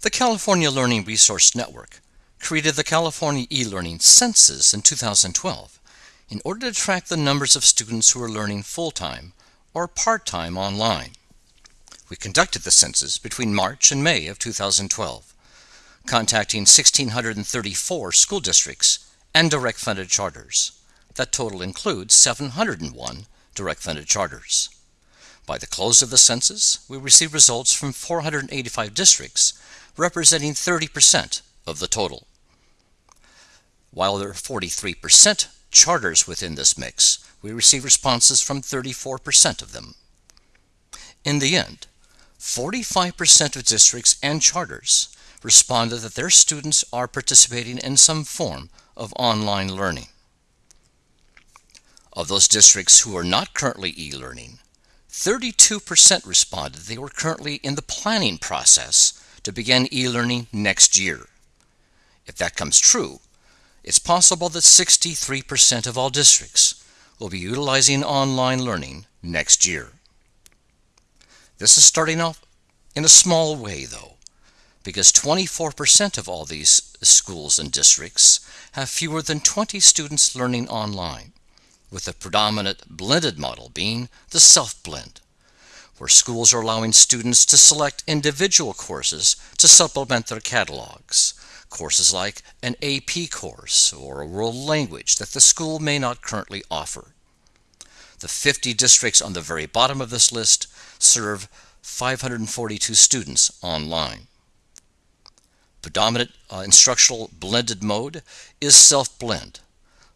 The California Learning Resource Network created the California e-learning census in 2012 in order to track the numbers of students who are learning full-time or part-time online. We conducted the census between March and May of 2012, contacting 1,634 school districts and direct funded charters. That total includes 701 direct funded charters. By the close of the census, we received results from 485 districts, representing 30% of the total. While there are 43% charters within this mix, we receive responses from 34% of them. In the end, 45% of districts and charters responded that their students are participating in some form of online learning. Of those districts who are not currently e-learning, 32% responded they were currently in the planning process to begin e-learning next year. If that comes true, it's possible that 63% of all districts will be utilizing online learning next year. This is starting off in a small way, though, because 24% of all these schools and districts have fewer than 20 students learning online, with the predominant blended model being the self-blend, where schools are allowing students to select individual courses to supplement their catalogs, courses like an AP course or a world language that the school may not currently offer. The 50 districts on the very bottom of this list serve 542 students online. Predominant uh, instructional blended mode is self-blend,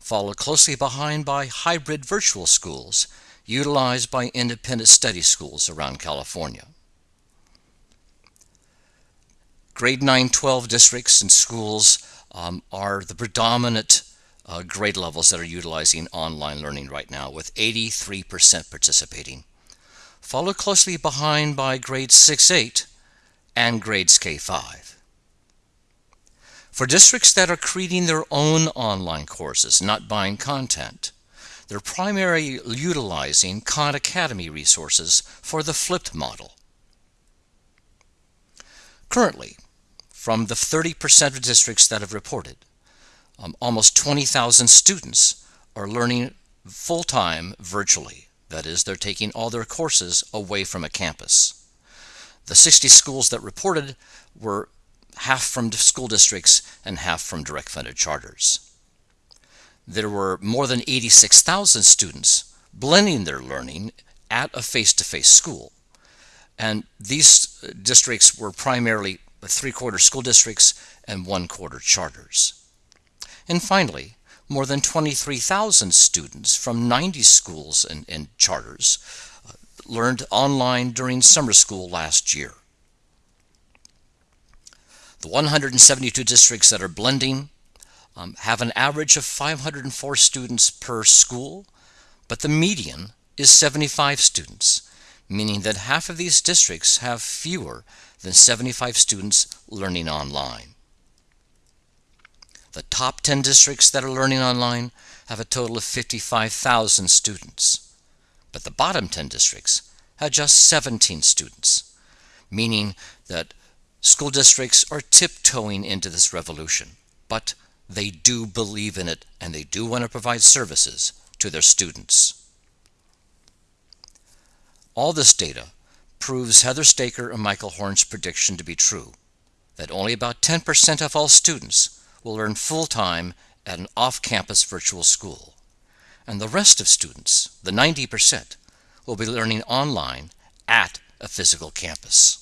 followed closely behind by hybrid virtual schools utilized by independent study schools around California. Grade 9-12 districts and schools um, are the predominant uh, grade levels that are utilizing online learning right now with 83% participating. Followed closely behind by grades 6-8 and grades K-5. For districts that are creating their own online courses, not buying content, they're primarily utilizing Khan Academy resources for the flipped model. Currently, from the 30% of districts that have reported. Um, almost 20,000 students are learning full-time virtually. That is, they're taking all their courses away from a campus. The 60 schools that reported were half from school districts and half from direct funded charters. There were more than 86,000 students blending their learning at a face-to-face -face school. And these districts were primarily three-quarter school districts and one-quarter charters. And finally, more than 23,000 students from 90 schools and, and charters uh, learned online during summer school last year. The 172 districts that are blending um, have an average of 504 students per school, but the median is 75 students, meaning that half of these districts have fewer than 75 students learning online. The top 10 districts that are learning online have a total of 55,000 students, but the bottom 10 districts have just 17 students, meaning that school districts are tiptoeing into this revolution, but they do believe in it and they do want to provide services to their students. All this data proves Heather Staker and Michael Horn's prediction to be true, that only about 10% of all students will learn full-time at an off-campus virtual school, and the rest of students, the 90%, will be learning online at a physical campus.